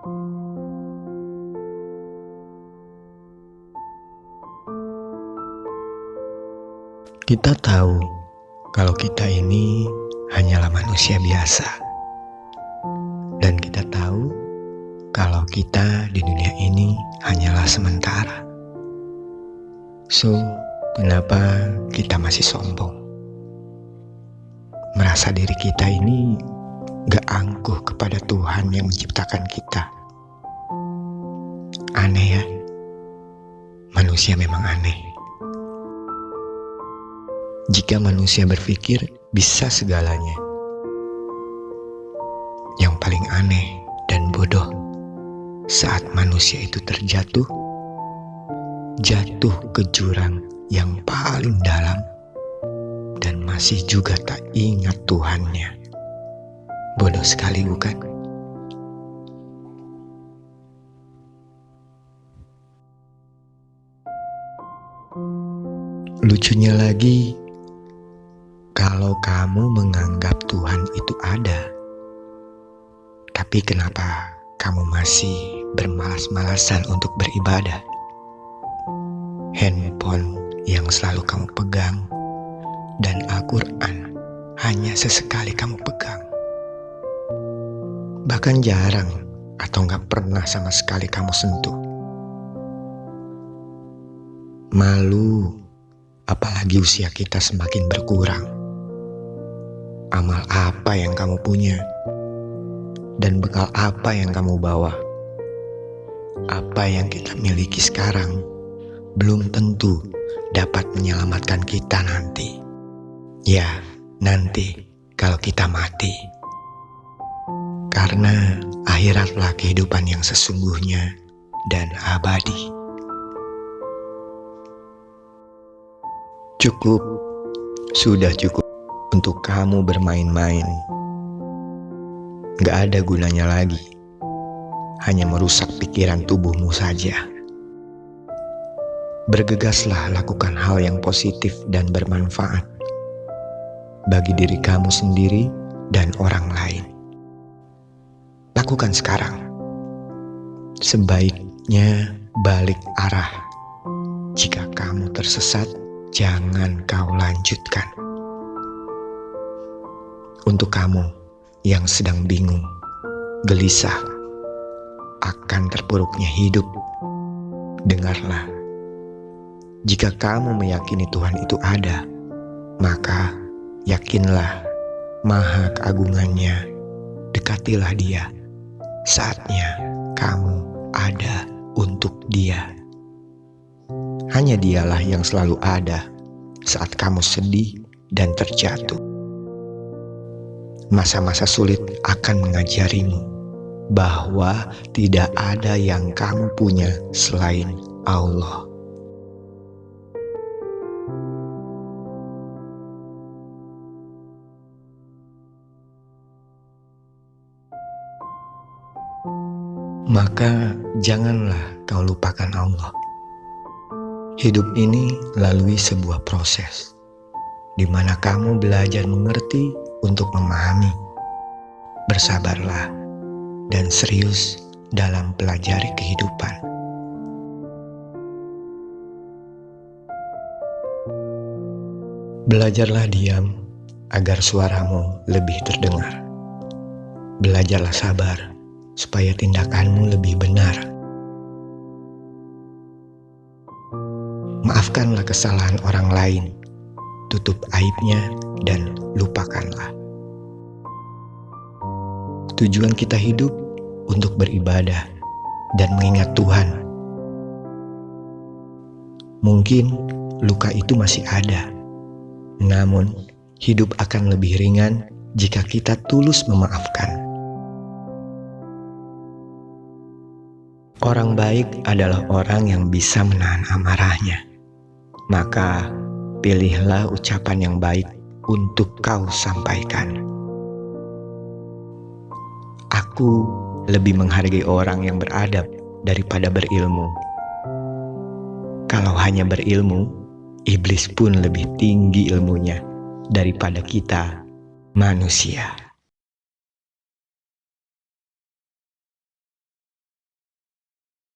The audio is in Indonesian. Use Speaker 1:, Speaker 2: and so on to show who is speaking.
Speaker 1: Kita tahu kalau kita ini hanyalah manusia biasa. Dan kita tahu kalau kita di dunia ini hanyalah sementara. So, kenapa kita masih sombong? Merasa diri kita ini angkuh kepada Tuhan yang menciptakan kita. Aneh ya, manusia memang aneh. Jika manusia berpikir bisa segalanya. Yang paling aneh dan bodoh saat manusia itu terjatuh, jatuh ke jurang yang paling dalam dan masih juga tak ingat Tuhannya. Bodoh sekali bukan? Lucunya lagi, kalau kamu menganggap Tuhan itu ada, tapi kenapa kamu masih bermalas-malasan untuk beribadah? Handphone yang selalu kamu pegang dan Al-Quran hanya sesekali kamu pegang. Bahkan jarang atau nggak pernah sama sekali kamu sentuh. Malu, apalagi usia kita semakin berkurang amal apa yang kamu punya, dan bekal apa yang kamu bawa. Apa yang kita miliki sekarang belum tentu dapat menyelamatkan kita nanti. Ya, nanti kalau kita mati. Karena akhiratlah kehidupan yang sesungguhnya dan abadi. Cukup, sudah cukup untuk kamu bermain-main. Gak ada gunanya lagi, hanya merusak pikiran tubuhmu saja. Bergegaslah lakukan hal yang positif dan bermanfaat bagi diri kamu sendiri dan orang lain. Lakukan sekarang. Sebaiknya balik arah. Jika kamu tersesat, jangan kau lanjutkan. Untuk kamu yang sedang bingung, gelisah, akan terpuruknya hidup, dengarlah. Jika kamu meyakini Tuhan itu ada, maka yakinlah maha keagungannya, dekatilah dia. Saatnya kamu ada untuk dia. Hanya dialah yang selalu ada saat kamu sedih dan terjatuh. Masa-masa sulit akan mengajarimu bahwa tidak ada yang kamu punya selain Allah. Maka janganlah kau lupakan Allah. Hidup ini lalui sebuah proses, di mana kamu belajar mengerti untuk memahami. Bersabarlah dan serius dalam pelajari kehidupan. Belajarlah diam agar suaramu lebih terdengar. Belajarlah sabar supaya tindakanmu lebih benar. Maafkanlah kesalahan orang lain, tutup aibnya dan lupakanlah. Tujuan kita hidup untuk beribadah dan mengingat Tuhan. Mungkin luka itu masih ada, namun hidup akan lebih ringan jika kita tulus memaafkan. Orang baik adalah orang yang bisa menahan amarahnya. Maka pilihlah ucapan yang baik untuk kau sampaikan. Aku lebih menghargai orang yang beradab daripada berilmu. Kalau hanya berilmu, iblis pun lebih tinggi ilmunya daripada kita manusia.